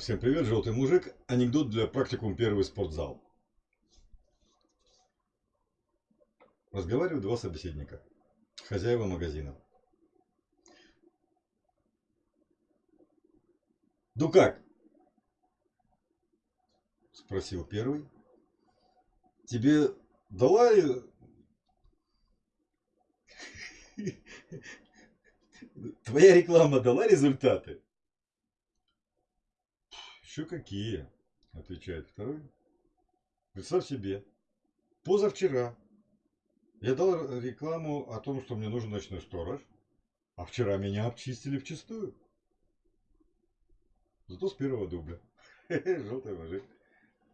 Всем привет, желтый мужик. Анекдот для практикум первый спортзал. Разговаривают два собеседника. Хозяева магазина. Ну как? Спросил первый. Тебе дала... Твоя реклама дала результаты? Еще какие? Отвечает второй. Представь себе, позавчера я дал рекламу о том, что мне нужен ночной сторож, а вчера меня обчистили вчистую. Зато с первого дубля. Желтый мужик.